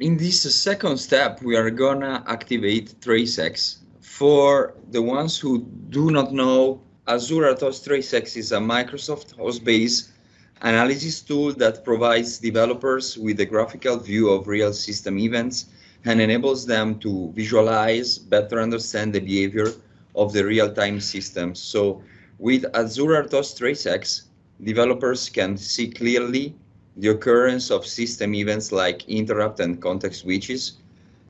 in this second step, we are gonna activate TraceX. For the ones who do not know, Azure RTOS TraceX is a Microsoft host-based analysis tool that provides developers with a graphical view of real system events and enables them to visualize, better understand the behavior of the real-time systems. So with Azure RTOS TraceX, developers can see clearly the occurrence of system events like interrupt and context switches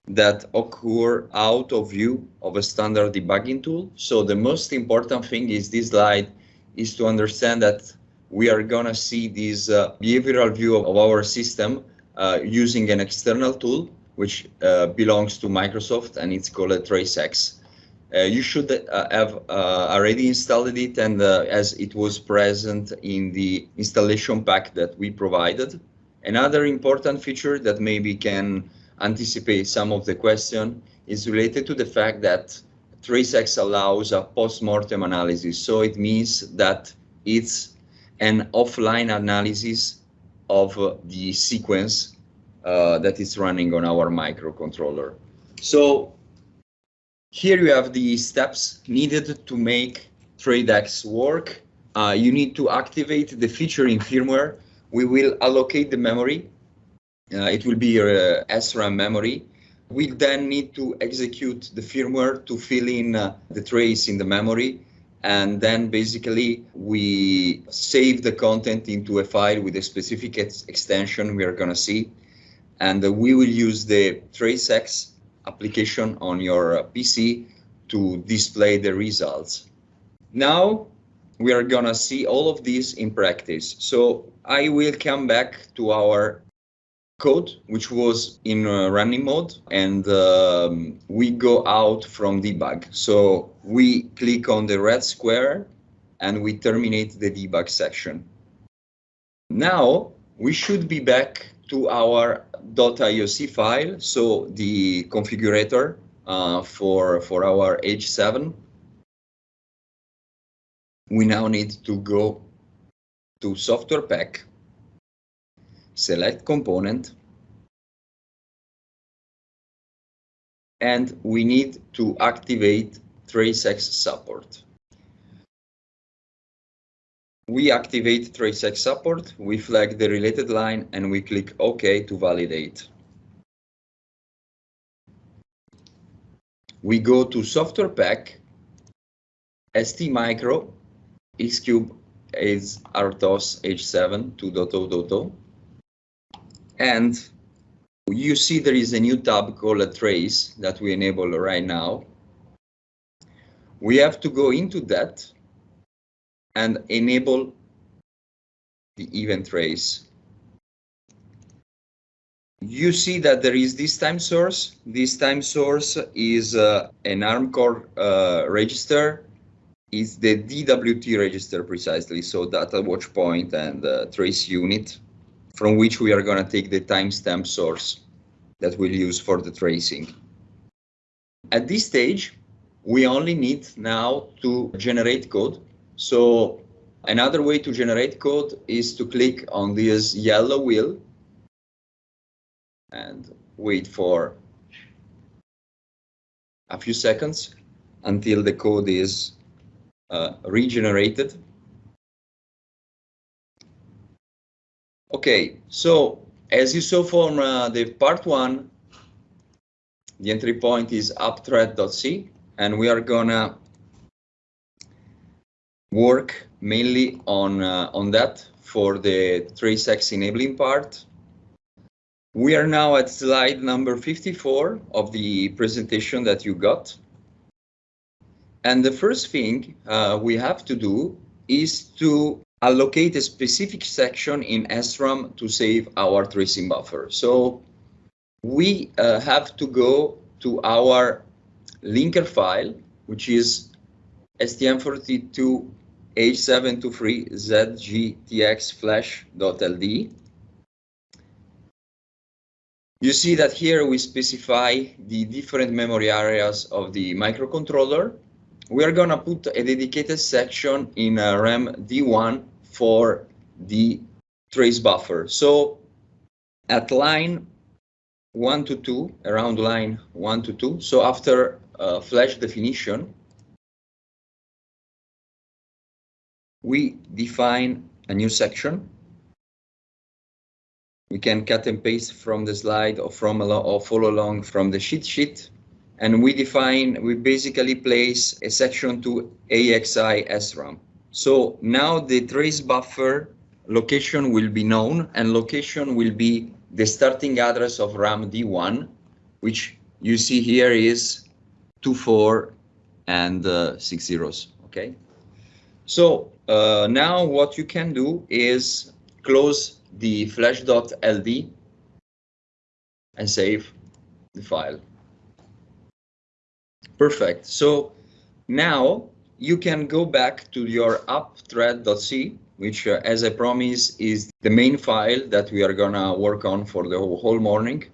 that occur out of view of a standard debugging tool. So the most important thing is this slide is to understand that we are going to see this uh, behavioral view of, our system uh, using an external tool which uh, belongs to Microsoft and it's called TraceX. Uh, you should uh, have uh, already installed it and as it was present in the installation pack that we provided. Another important feature that maybe can anticipate some of the question is related to the fact that TraceX allows a post-mortem analysis. So it means that it's an offline analysis of uh, the sequence uh, that is running on our microcontroller. So here you have the steps needed to make TraceX work. Uh, you need to activate the feature in firmware. We will allocate the memory. Uh, it will be your uh, SRAM memory. We then need to execute the firmware to fill in uh, the trace in the memory and then basically we save the content into a file with a specific ex extension we are going to see and uh, we will use the TraceX application on your uh, PC to display the results. Now we are to see all of this in practice. So I will come back to our code, which was in uh, running mode, and um, we go out from debug. So we click on the red square and we terminate the debug section. Now we should be back to our .ioc file, so the configurator uh, for, for our H7. We now need to go to software pack select component, and we need to activate TraceX support. We activate TraceX support, we flag the related line, and we click OK to validate. We go to software pack, STMicro, Xcube is RTOS H7 2.0.0 and you see there is a new tab called a trace that we enable right now. We have to go into that and enable the event trace. You see that there is this time source. This time source is uh, an ARM core uh, register. It's the DWT register precisely, so data watch point and uh, trace unit from which we are going to take the timestamp source that we'll use for the tracing. At this stage, we only need now to generate code. So another way to generate code is to click on this yellow wheel and wait for a few seconds until the code is uh, regenerated. Okay, so as you saw from uh, the part one, the entry point is upthread.c, and we are gonna work mainly on uh, on that for the TraceX enabling part. We are now at slide number 54 of the presentation that you got. And the first thing uh, we have to do is to allocate a specific section in SRAM to save our tracing buffer. So we uh, have to go to our linker file, which is STM32 H723 ZGTX flash.ld. You see that here we specify the different memory areas of the microcontroller. We are going to put a dedicated section in uh, RAM D1 for the trace buffer. So at line 1 to 2, around line 1 to 2. So after uh, flash definition, we define a new section. We can cut and paste from the slide or from or follow along from the sheet sheet. And we define, we basically place a section to AXI SRAM. So now the trace buffer location will be known and location will be the starting address of RAM D1, which you see here is 24 and uh, six zeros, okay? So uh, now what you can do is close the flash.ld and save the file. Perfect. So now you can go back to your app thread.c which uh, as I promised is the main file that we are gonna work on for the whole morning.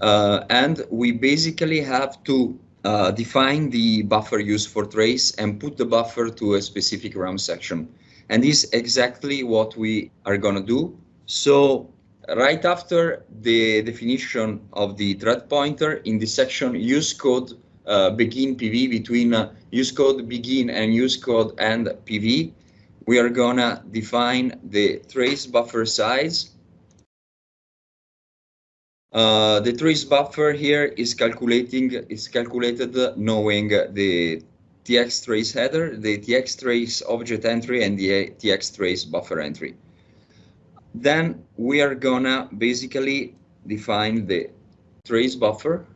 Uh, and we basically have to uh, define the buffer used for trace and put the buffer to a specific RAM section. And this is exactly what we are gonna do. So right after the definition of the thread pointer in the section use code uh, begin PV between uh, use code begin and use code end PV, we are gonna define the trace buffer size. Uh, the trace buffer here is calculating is calculated knowing the tx trace header, the tx trace object entry, and the tx trace buffer entry. Then we are gonna basically define the trace buffer,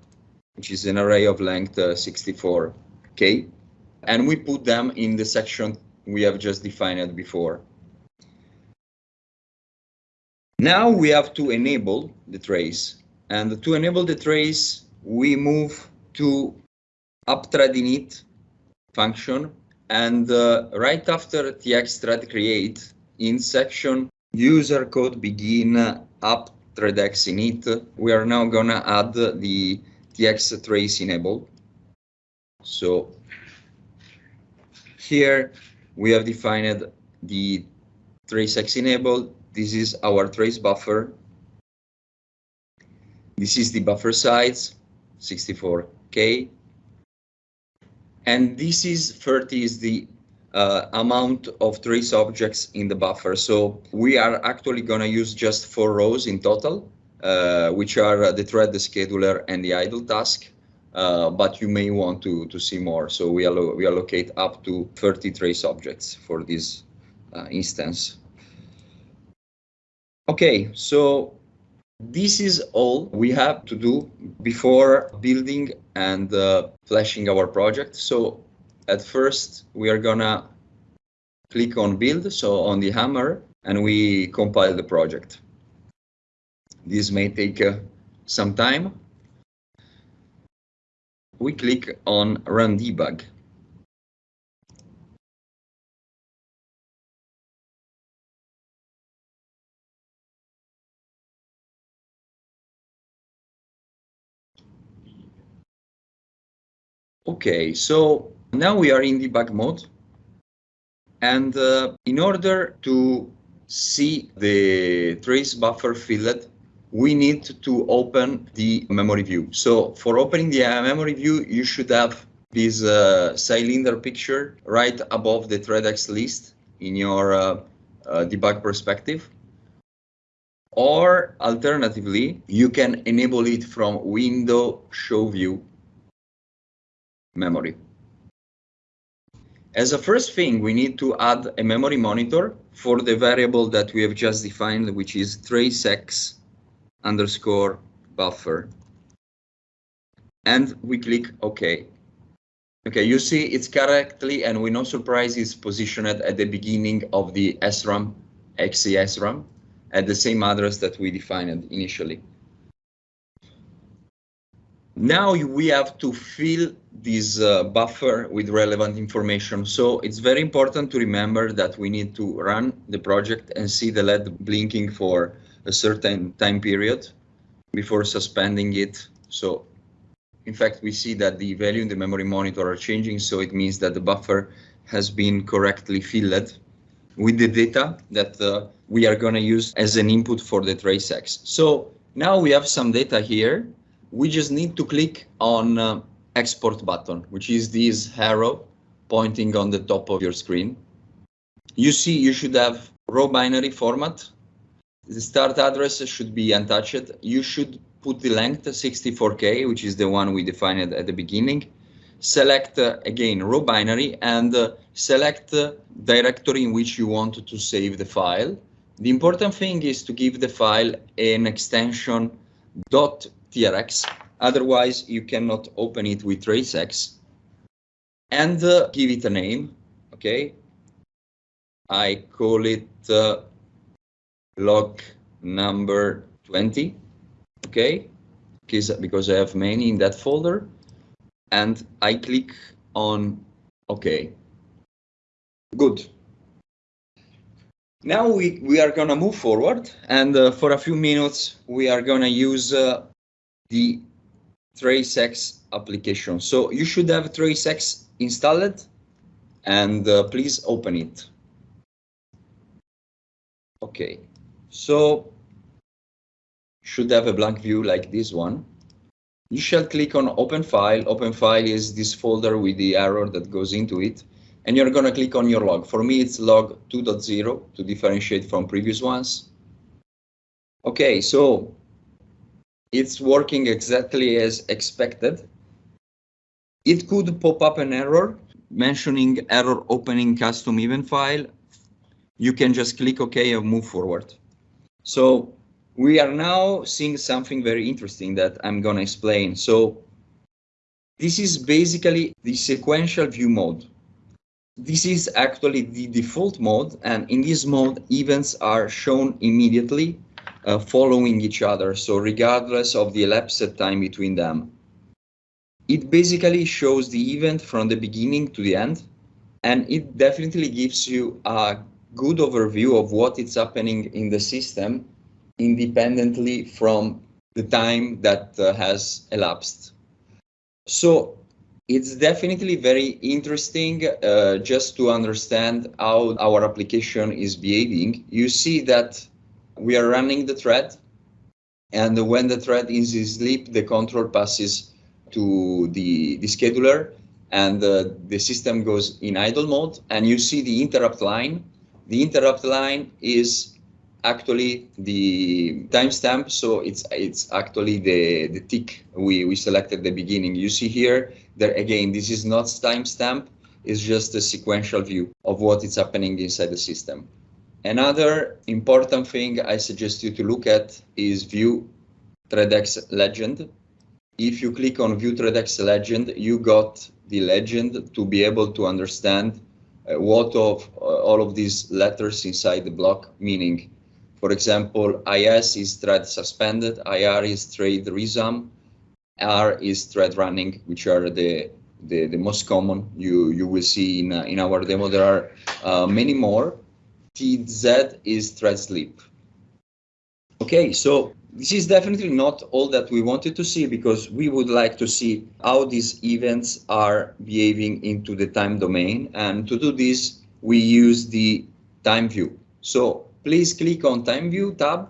which is an array of length uh, 64k, and we put them in the section we have just defined before. Now we have to enable the trace. And to enable the trace, we move to appthreadinit function. And uh, right after tx thread create, in section user code begin up threadx init, we are now gonna add the tx trace enable. So here we have defined the tracex enable. This is our trace buffer. This is the buffer size, 64K. And this is 30 is the uh, amount of trace objects in the buffer. So we are actually going to use just four rows in total, uh, which are the thread, the scheduler, and the idle task. Uh, but you may want to, to see more. So we, allo we allocate up to 30 trace objects for this uh, instance. Okay, so this is all we have to do before building and uh, flashing our project. So at first we are gonna click on build, so on the hammer, and we compile the project. This may take uh, some time, we click on Run Debug. Okay, so now we are in debug mode. And uh, in order to see the trace buffer filled, we need to open the memory view. So for opening the uh, memory view, you should have this uh, cylinder picture right above the ThreadX list in your uh, uh, debug perspective. Or alternatively, you can enable it from window show view memory. As a first thing, we need to add a memory monitor for the variable that we have just defined, which is tracex underscore buffer. And we click OK. Okay, you see it's correctly and with no surprise is positioned at the beginning of the SRAM, AXI SRAM, at the same address that we defined initially. Now we have to fill this uh, buffer with relevant information. So it's very important to remember that we need to run the project and see the LED blinking for a certain time period before suspending it. So in fact, we see that the value in the memory monitor are changing. So it means that the buffer has been correctly filled with the data that uh, we are going to use as an input for the tracex. So Now we have some data here. We just need to click on uh, export button, which is this arrow pointing on the top of your screen. You see you should have raw binary format. The start address should be untouched. You should put the length 64K, which is the one we defined at the beginning. Select uh, again raw binary and uh, select uh, directory in which you want to save the file. The important thing is to give the file an extension .trx, otherwise you cannot open it with tracex and uh, give it a name, okay? I call it uh, log number 20, okay? Because, because I have many in that folder and I click on OK. Good. Now we, we are going to move forward and uh, for a few minutes we are going to use uh, the TraceX application. So you should have TraceX installed and uh, please open it. Okay, so should have a blank view like this one. You shall click on open file. Open file is this folder with the arrow that goes into it and you're going to click on your log. For me, it's log 2.0 to differentiate from previous ones. Okay, so it's working exactly as expected. It could pop up an error mentioning error opening custom event file. You can just click OK and move forward. So we are now seeing something very interesting that I'm going to explain. So this is basically the sequential view mode. This is actually the default mode, and in this mode, events are shown immediately uh, following each other, so regardless of the elapsed time between them. It basically shows the event from the beginning to the end, and it definitely gives you a good overview of what is happening in the system independently from the time that uh, has elapsed. So it's definitely very interesting uh, just to understand how our application is behaving. You see that we are running the thread and when the thread is in sleep, the control passes to the, the scheduler and uh, the system goes in idle mode and you see the interrupt line. The interrupt line is actually the timestamp. So it's it's actually the, the tick we, we selected at the beginning. You see here, there again, this is not timestamp, it's just a sequential view of what is happening inside the system. Another important thing I suggest you to look at is view ThreadX legend. If you click on view ThreadX legend, you got the legend to be able to understand uh, what of uh, all of these letters inside the block meaning for example, IS is thread suspended, IR is thread resume, R is thread running, which are the the, the most common you you will see in uh, in our demo. There are uh, many more. TZ is thread sleep. Okay, so this is definitely not all that we wanted to see because we would like to see how these events are behaving into the time domain. And to do this, we use the time view. So please click on time view tab.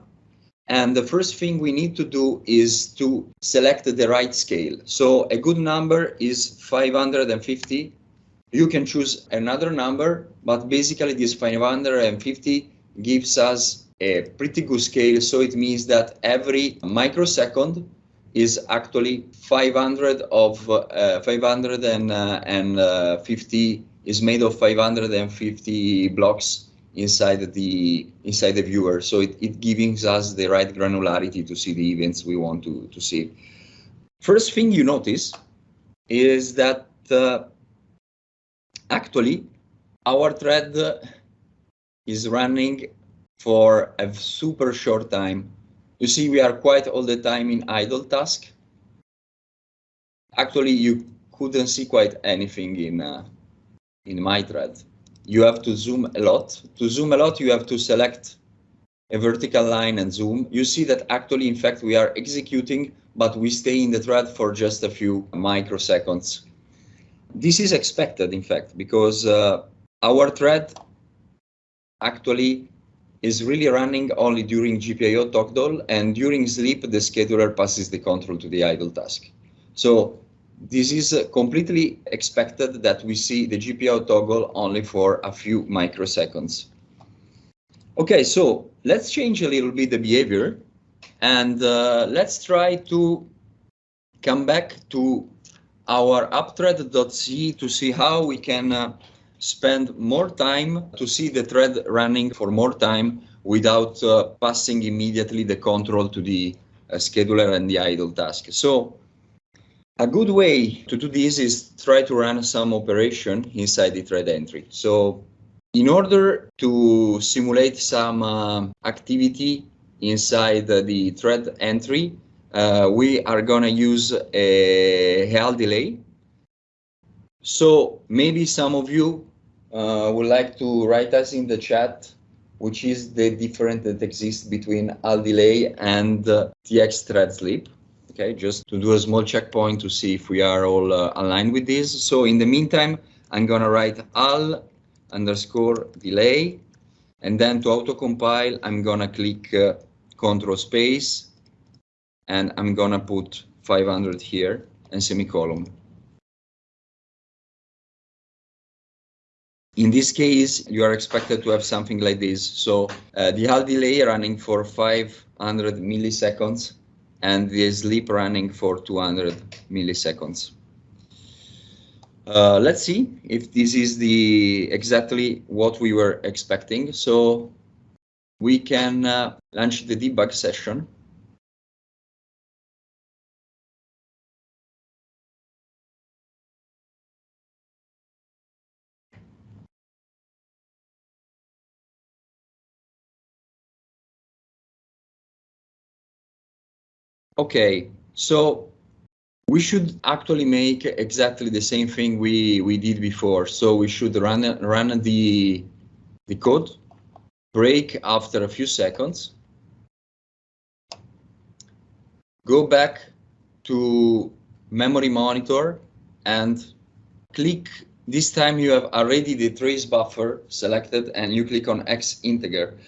And the first thing we need to do is to select the right scale. So a good number is 550. You can choose another number, but basically this 550 gives us a pretty good scale. So it means that every microsecond is actually 500 of uh, 550 uh, is made of 550 blocks inside the inside the viewer. So it, it gives us the right granularity to see the events we want to, to see. First thing you notice is that uh, actually our thread is running for a super short time. You see, we are quite all the time in idle task. Actually, you couldn't see quite anything in uh, in my thread you have to zoom a lot. To zoom a lot, you have to select a vertical line and zoom. You see that actually, in fact, we are executing, but we stay in the thread for just a few microseconds. This is expected, in fact, because uh, our thread actually is really running only during GPIO toggle and during sleep the scheduler passes the control to the idle task. So this is uh, completely expected that we see the GPIO toggle only for a few microseconds. Okay, so let's change a little bit the behavior and uh, let's try to come back to our upthread.c to see how we can uh, spend more time to see the thread running for more time without uh, passing immediately the control to the uh, scheduler and the idle task. So a good way to do this is try to run some operation inside the thread entry. So in order to simulate some uh, activity inside the thread entry, uh, we are going to use a HAL delay. So maybe some of you uh, would like to write us in the chat which is the difference that exists between HAL delay and uh, TX thread sleep. Okay, just to do a small checkpoint to see if we are all uh, aligned with this. So in the meantime, I'm gonna write HAL underscore delay, and then to auto compile, I'm gonna click uh, control space, and I'm gonna put 500 here and semicolon. In this case, you are expected to have something like this. So uh, the HAL delay running for 500 milliseconds and the sleep running for 200 milliseconds. Uh, let's see if this is the exactly what we were expecting. So we can uh, launch the debug session Okay, so we should actually make exactly the same thing we, we did before. So we should run, run the, the code, break after a few seconds, go back to memory monitor and click this time you have already the trace buffer selected and you click on X integer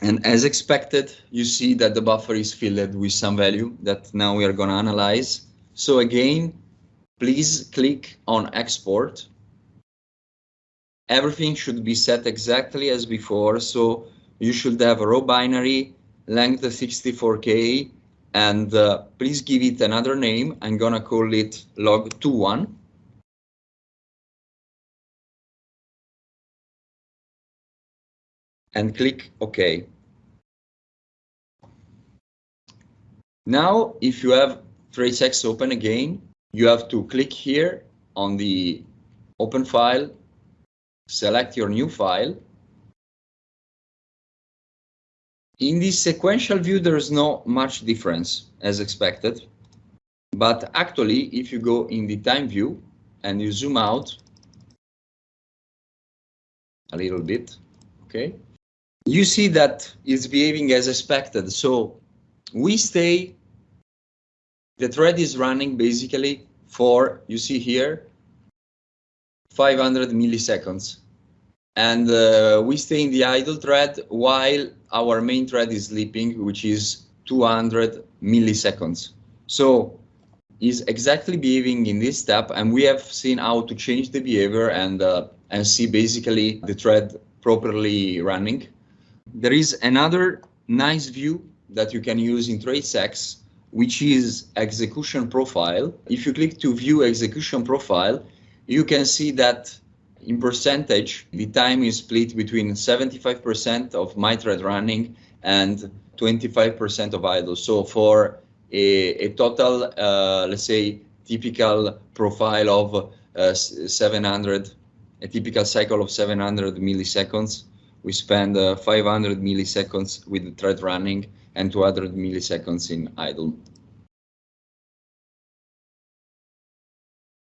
and as expected, you see that the buffer is filled with some value that now we are going to analyze. So again, please click on export. Everything should be set exactly as before. So you should have a raw binary, length 64K, and uh, please give it another name. I'm going to call it log21. And click OK. Now, if you have TraceX open again, you have to click here on the open file, select your new file. In this sequential view, there is no much difference as expected. But actually, if you go in the time view and you zoom out a little bit, okay, you see that it's behaving as expected. So we stay, the thread is running basically for, you see here, 500 milliseconds. And uh, we stay in the idle thread while our main thread is sleeping, which is 200 milliseconds. So is exactly behaving in this step and we have seen how to change the behavior and uh, and see basically the thread properly running there is another nice view that you can use in TraceX, which is execution profile. If you click to view execution profile, you can see that in percentage, the time is split between 75% of my thread running and 25% of idle. So for a, a total, uh, let's say, typical profile of uh, 700, a typical cycle of 700 milliseconds, we spend uh, 500 milliseconds with the thread running and 200 milliseconds in idle.